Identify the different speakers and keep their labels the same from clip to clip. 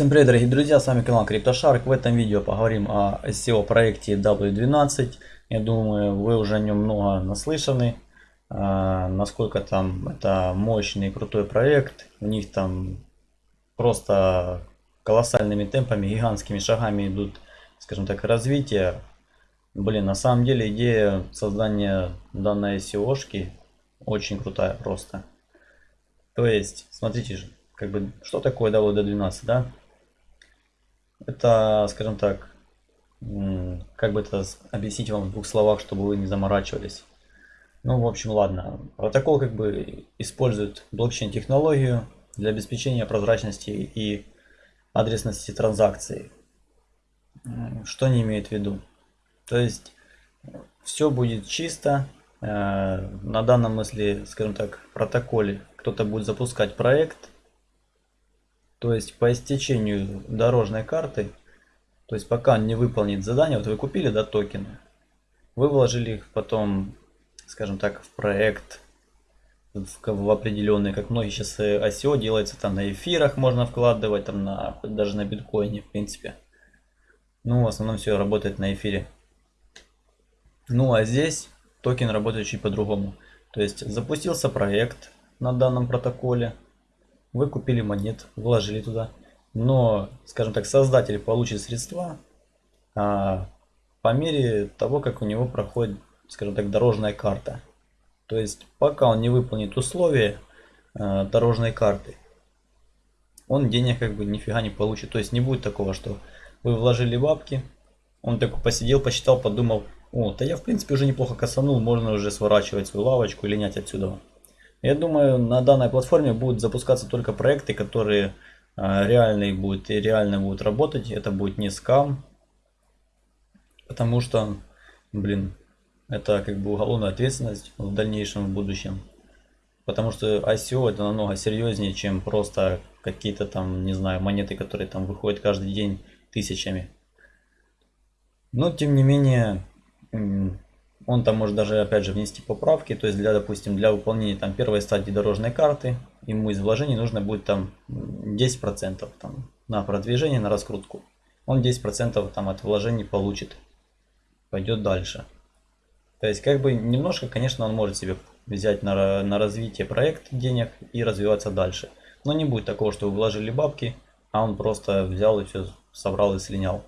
Speaker 1: Всем привет, дорогие друзья, с вами канал CryptoShark. В этом видео поговорим о SEO проекте W12. Я думаю, вы уже о нем много наслышаны. А, насколько там это мощный крутой проект. У них там просто колоссальными темпами, гигантскими шагами идут, скажем так, развитие. Блин, на самом деле идея создания данной SEO-шки очень крутая просто. То есть, смотрите же, как бы, что такое WD12, да? Это, скажем так, как бы это объяснить вам в двух словах, чтобы вы не заморачивались. Ну, в общем, ладно. Протокол как бы использует блокчейн-технологию для обеспечения прозрачности и адресности транзакций. Что не имеет в виду? То есть, все будет чисто. Э, на данном, если, скажем так, протоколе кто-то будет запускать проект, то есть по истечению дорожной карты, то есть пока он не выполнит задание, вот вы купили да, токены, вы вложили их потом, скажем так, в проект, в, в определенный, как многие сейчас ICO делается, там на эфирах можно вкладывать, там на, даже на биткоине, в принципе. Ну, в основном все работает на эфире. Ну, а здесь токен работает чуть по-другому. То есть запустился проект на данном протоколе, вы купили монет, вложили туда, но, скажем так, создатель получит средства а, по мере того, как у него проходит, скажем так, дорожная карта. То есть, пока он не выполнит условия а, дорожной карты, он денег как бы нифига не получит. То есть, не будет такого, что вы вложили бабки, он такой посидел, посчитал, подумал, о, да я в принципе уже неплохо косанул, можно уже сворачивать свою лавочку и линять отсюда. Я думаю, на данной платформе будут запускаться только проекты, которые а, реальные будут и реально будут работать. Это будет не скам. Потому что, блин, это как бы уголовная ответственность в дальнейшем, в будущем. Потому что ICO это намного серьезнее, чем просто какие-то там, не знаю, монеты, которые там выходят каждый день тысячами. Но, тем не менее, он там может даже опять же внести поправки, то есть для, допустим, для выполнения там первой стадии дорожной карты, ему из вложений нужно будет там 10% там, на продвижение, на раскрутку. Он 10% там от вложений получит, пойдет дальше. То есть как бы немножко, конечно, он может себе взять на, на развитие проект денег и развиваться дальше. Но не будет такого, что вы вложили бабки, а он просто взял и все собрал и слинял.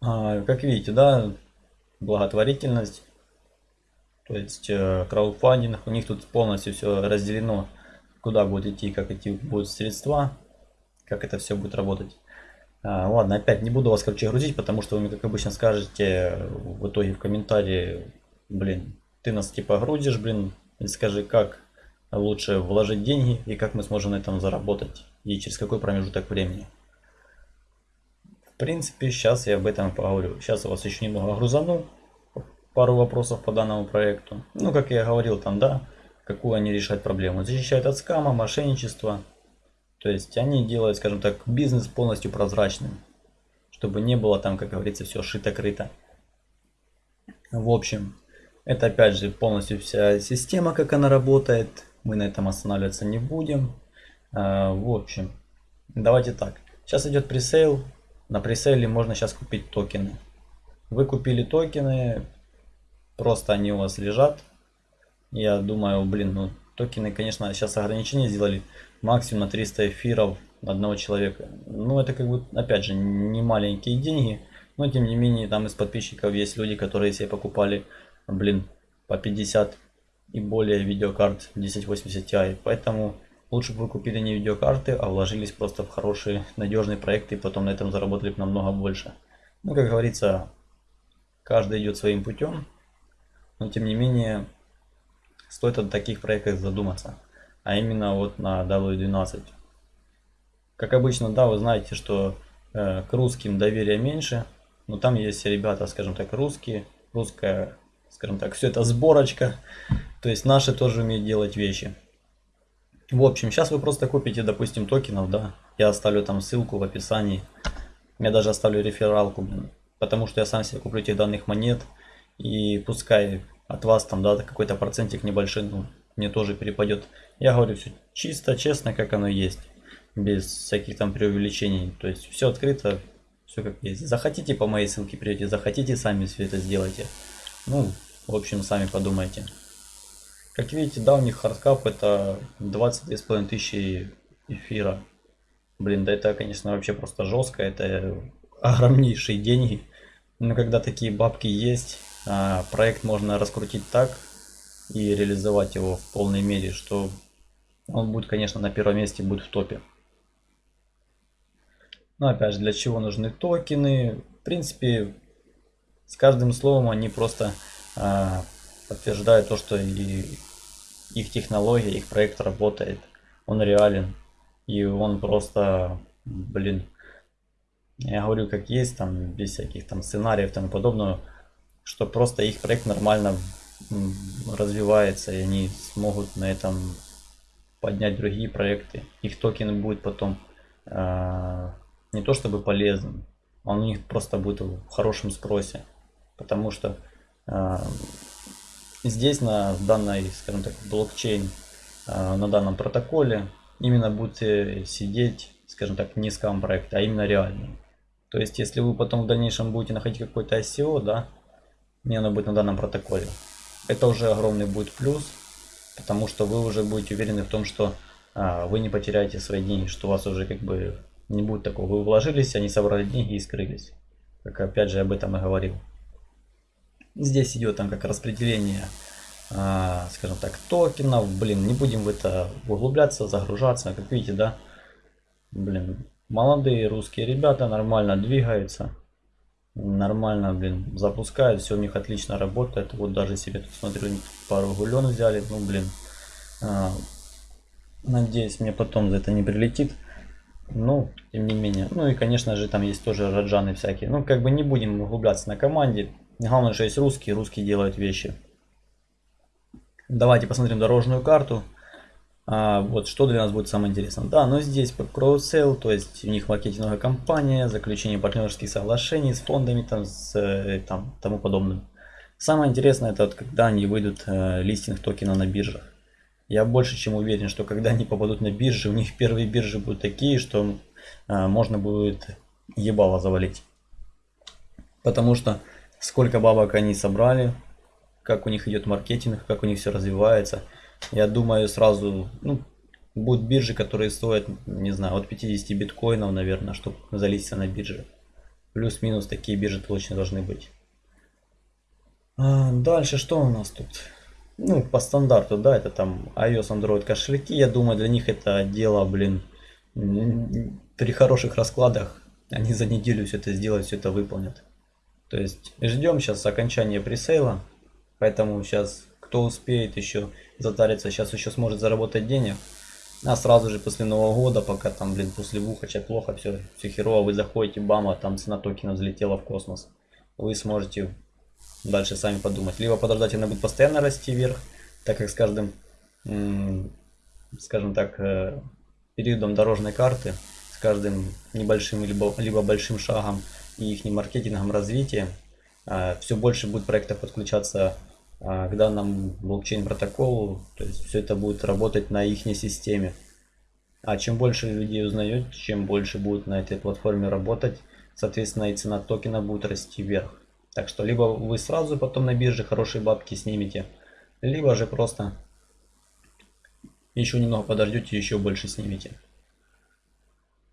Speaker 1: А, как видите, да, благотворительность, то есть э, краудфандинг, у них тут полностью все разделено, куда будет идти, как идти будут средства, как это все будет работать. А, ладно, опять не буду вас, короче, грузить, потому что вы мне, как обычно, скажете в итоге в комментарии, блин, ты нас типа грузишь, блин, и скажи, как лучше вложить деньги и как мы сможем на этом заработать и через какой промежуток времени. В принципе, сейчас я об этом поговорю. Сейчас у вас еще немного грузану. Пару вопросов по данному проекту. Ну, как я говорил там, да, какую они решают проблему. Защищают от скама, мошенничества. То есть они делают, скажем так, бизнес полностью прозрачным. Чтобы не было там, как говорится, все шито-крыто. В общем, это опять же полностью вся система, как она работает. Мы на этом останавливаться не будем. А, в общем, давайте так. Сейчас идет пресейл. На пресейле можно сейчас купить токены. Вы купили токены, просто они у вас лежат. Я думаю, блин, ну токены, конечно, сейчас ограничения сделали максимум на 300 эфиров одного человека. Ну, это как бы, опять же, не маленькие деньги. Но, тем не менее, там из подписчиков есть люди, которые себе покупали, блин, по 50 и более видеокарт 1080 Ti. Поэтому Лучше бы вы купили не видеокарты, а вложились просто в хорошие надежные проекты и потом на этом заработали бы намного больше. Ну, как говорится, каждый идет своим путем, но тем не менее стоит о таких проектах задуматься, а именно вот на W12. Как обычно, да, вы знаете, что э, к русским доверия меньше, но там есть ребята, скажем так, русские, русская, скажем так, все это сборочка, то есть наши тоже умеют делать вещи. В общем, сейчас вы просто купите, допустим, токенов, да. Я оставлю там ссылку в описании. Я даже оставлю рефералку. Потому что я сам себе куплю этих данных монет. И пускай от вас там, да, какой-то процентик небольшой, ну, мне тоже перепадет. Я говорю все чисто, честно, как оно есть. без всяких там преувеличений. То есть все открыто, все как есть. Захотите по моей ссылке придете, захотите сами все это сделайте. Ну, в общем, сами подумайте. Как видите, да, у них hard cap это 22,5 тысячи эфира. Блин, да это, конечно, вообще просто жестко, это огромнейшие деньги. Но когда такие бабки есть, проект можно раскрутить так и реализовать его в полной мере, что он будет, конечно, на первом месте, будет в топе. Но опять же, для чего нужны токены? В принципе, с каждым словом они просто а, подтверждают то, что и их технология, их проект работает. Он реален. И он просто, блин, я говорю как есть, там, без всяких там сценариев и тому подобного, что просто их проект нормально развивается, и они смогут на этом поднять другие проекты. Их токен будет потом э, не то чтобы полезным, он у них просто будет в хорошем спросе. Потому что э, здесь на данной, скажем так, блокчейн, э, на данном протоколе именно будете сидеть, скажем так, не скам проект, а именно реальный. То есть, если вы потом в дальнейшем будете находить какой-то ICO, да, не оно будет на данном протоколе, это уже огромный будет плюс, потому что вы уже будете уверены в том, что а, вы не потеряете свои деньги, что у вас уже как бы не будет такого. Вы вложились, они собрали деньги и скрылись. Как опять же об этом и говорил. Здесь идет там как распределение, а, скажем так, токенов. Блин, не будем в это углубляться, загружаться. Как видите, да, блин, молодые русские ребята нормально двигаются. Нормально, блин, запускают, все у них отлично работает. Вот даже себе тут смотрю, пару гулен взяли. Ну, блин, а, надеюсь, мне потом за это не прилетит. Ну, тем не менее. Ну и, конечно же, там есть тоже раджаны всякие. Ну, как бы не будем углубляться на команде. Главное, что есть русские, русские делают вещи. Давайте посмотрим дорожную карту. А, вот что для нас будет самое интересное. Да, но здесь CrowdSale, то есть у них маркетинговая компания, заключение партнерских соглашений с фондами там, с э, там, тому подобным. Самое интересное это вот, когда они выйдут э, листинг токена на биржах. Я больше чем уверен, что когда они попадут на биржи, у них первые биржи будут такие, что э, можно будет ебало завалить. Потому что сколько бабок они собрали, как у них идет маркетинг, как у них все развивается – я думаю, сразу ну, будут биржи, которые стоят, не знаю, от 50 биткоинов, наверное, чтобы залиться на бирже. Плюс-минус такие биржи точно должны быть. А, дальше что у нас тут? Ну, по стандарту, да, это там iOS, Android кошельки. Я думаю, для них это дело, блин, при хороших раскладах они за неделю все это сделают, все это выполнят. То есть ждем сейчас окончания пресейла. Поэтому сейчас кто успеет еще затариться, сейчас еще сможет заработать денег. А сразу же после Нового года, пока там, блин, после Вухача плохо, все, все херово, вы заходите, бама, там цена токена взлетела в космос. Вы сможете дальше сами подумать. Либо подождать, она будет постоянно расти вверх, так как с каждым, скажем так, э, периодом дорожной карты, с каждым небольшим либо, либо большим шагом и их маркетингом развития, э, все больше будет проектов подключаться к данному блокчейн протоколу, то есть все это будет работать на их системе. А чем больше людей узнает, чем больше будет на этой платформе работать, соответственно и цена токена будет расти вверх. Так что либо вы сразу потом на бирже хорошие бабки снимете, либо же просто еще немного подождете, еще больше снимете.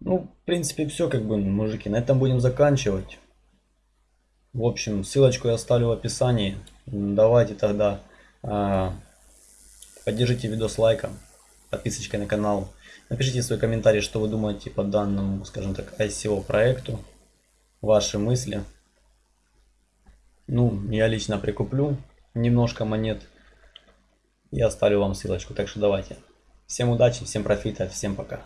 Speaker 1: Ну, в принципе, все, как бы, мужики, на этом будем заканчивать. В общем, ссылочку я оставлю в описании. Давайте тогда э, поддержите видос лайком, подписочкой на канал. Напишите свой комментарий, что вы думаете по данному, скажем так, ICO проекту. Ваши мысли. Ну, я лично прикуплю немножко монет и оставлю вам ссылочку. Так что давайте. Всем удачи, всем профита, всем пока.